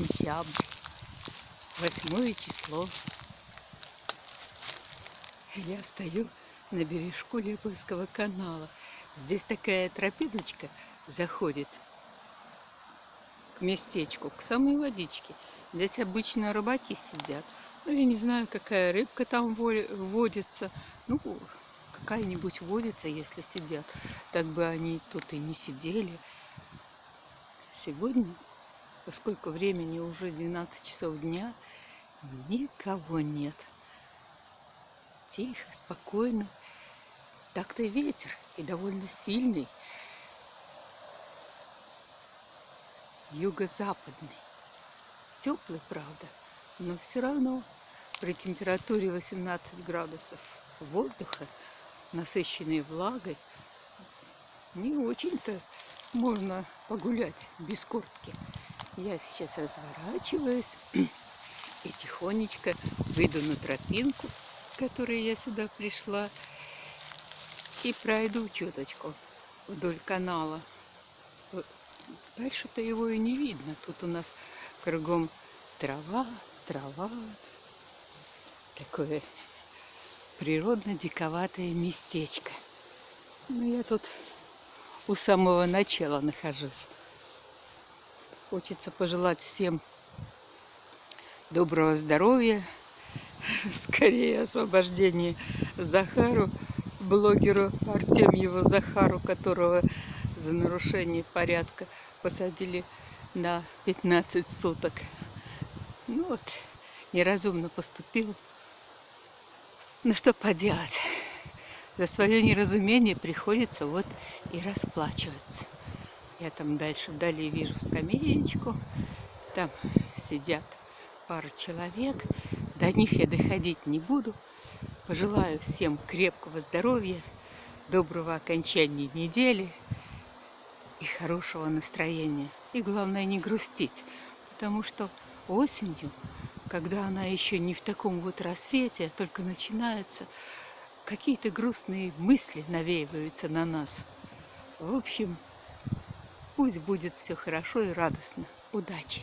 Сентябрь, восьмое число. Я стою на бережку Леповского канала. Здесь такая тропиночка заходит к местечку, к самой водичке. Здесь обычно рыбаки сидят. Ну, я не знаю, какая рыбка там водится. Ну, какая-нибудь водится, если сидят. Так бы они тут и не сидели. Сегодня, поскольку времени уже 12 часов дня, никого нет. Тихо, спокойно. Так-то ветер и довольно сильный. Юго-западный. Теплый, правда, но все равно при температуре 18 градусов воздуха, насыщенной влагой, не очень-то можно погулять без куртки. Я сейчас разворачиваюсь и тихонечко выйду на тропинку, которой я сюда пришла, и пройду чуточку вдоль канала. Дальше-то его и не видно. Тут у нас кругом трава, трава. Такое природно-диковатое местечко. Ну, я тут у самого начала нахожусь. Хочется пожелать всем доброго здоровья, скорее освобождения Захару, блогеру Артемьеву Захару, которого за нарушение порядка посадили на 15 суток. Ну вот, неразумно поступил. Ну что поделать? За свое неразумение приходится вот и расплачиваться. Я там дальше вдали вижу скамеечку. Там сидят пара человек. До них я доходить не буду. Пожелаю всем крепкого здоровья, доброго окончания недели и хорошего настроения. И главное не грустить, потому что осенью, когда она еще не в таком вот рассвете, а только начинается, какие-то грустные мысли навеиваются на нас. В общем, Пусть будет все хорошо и радостно. Удачи!